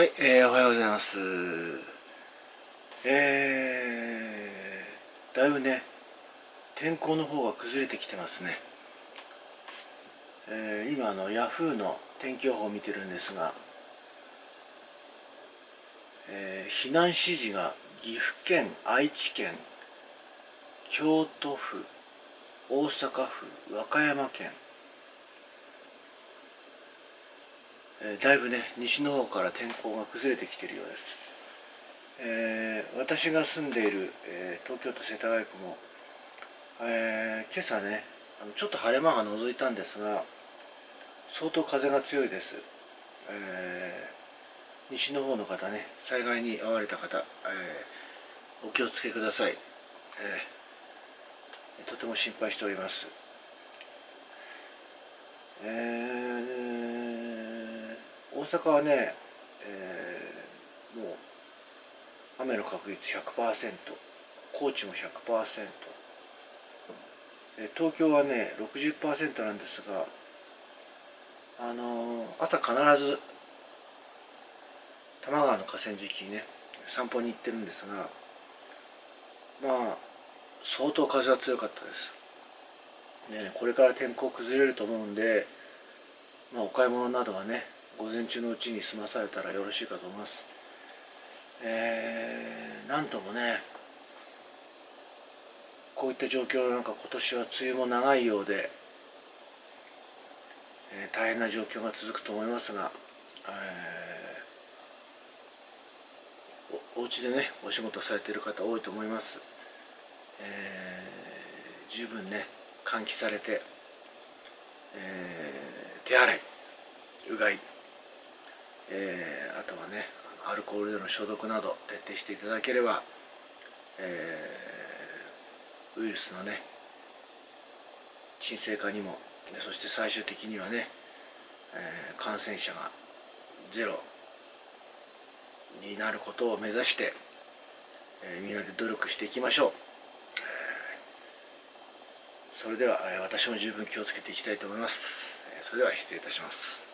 はい、えー、おはようございます。えー、だいぶね天候の方が崩れてきてますね。えー、今あのヤフーの天気予報を見てるんですが、えー、避難指示が岐阜県愛知県京都府大阪府和歌山県えー、だいぶね西の方から天候が崩れてきているようです、えー、私が住んでいる、えー、東京都世田谷区も、え今朝ねあのちょっと晴れ間が覗いたんですが相当風が強いです、え西の方の方ね災害に遭われた方、えお気をつけください、えとても心配しております。えー大阪はね、えー、もう雨の確率100%高知も100%東京はね60%なんですがあのー、朝必ず多摩川の河川敷にね散歩に行ってるんですがまあ相当風は強かったです。ねこれから天候崩れると思うんでまあお買い物などはね午前中のうちに済まされたらよろしいかと思います。えー、なんともねこういった状況なんか今年は梅雨も長いようで、えー、大変な状況が続くと思いますが、えー、おお家でねお仕事されている方多いと思います、えー、十分ね換気されて、えー、手洗いうがいえー、あとはねアルコールでの消毒など徹底していただければ、えー、ウイルスのね沈静化にもそして最終的にはね、えー、感染者がゼロになることを目指して、えー、みんなで努力していきましょう、それでは、私も十分気をつけていきたいと思います。それでは失礼いたします。